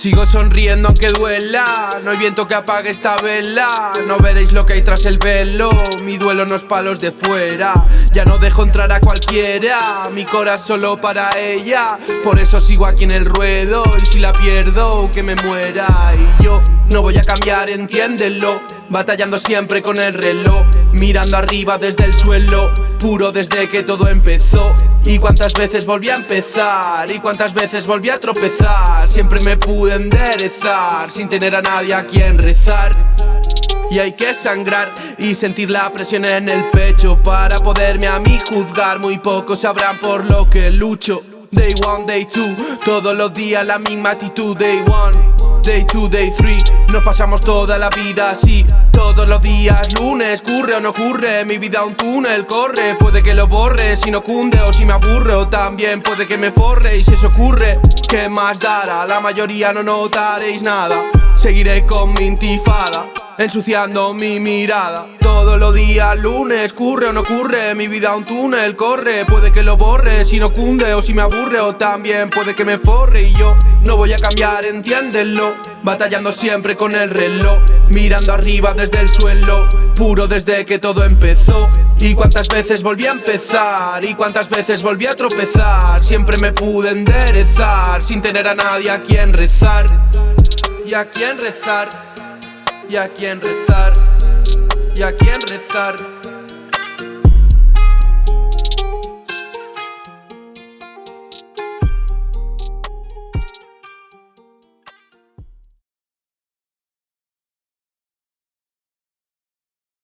Sigo sonriendo aunque duela. No hay viento que apague esta vela. No veréis lo que hay tras el velo. Mi duelo no es palos de fuera. Ya no dejo entrar a cualquiera. Mi corazón solo para ella. Por eso sigo aquí en el ruedo. Y si la pierdo, que me muera. Y yo no voy a cambiar, entiéndelo. Batallando siempre con el reloj Mirando arriba desde el suelo Puro desde que todo empezó. Y cuántas veces volví a empezar Y cuántas veces volví a tropezar Siempre me pude enderezar Sin tener a nadie a quien rezar. Y hay que sangrar y sentir la presión en el pecho Para poderme a mí juzgar. Muy pocos sabrán por lo que lucho. Day one, day two, todos los días la misma actitud Day one Day 2, day 3 Nos pasamos toda la vida así. Todos los días, lunes, curre o no ocurre Mi vida un túnel, corre. Puede que lo borre, si no cunde o si me aburre. O también puede que me forre y si eso ocurre ¿Qué más dará? La mayoría no notaréis nada. Seguiré con mi intifada ensuciando mi mirada. Todos los días, lunes, curre o no ocurre Mi vida un túnel, corre, puede que lo borre Si no cunde o si me aburre o también puede que me forre. Y yo no voy a cambiar, entiéndelo Batallando siempre con el reloj Mirando arriba desde el suelo Puro desde que todo empezó. Y cuántas veces volví a empezar Y cuántas veces volví a tropezar. Siempre me pude enderezar Sin tener a nadie a quien rezar Y a quien rezar y a quien rezar, y a quien rezar.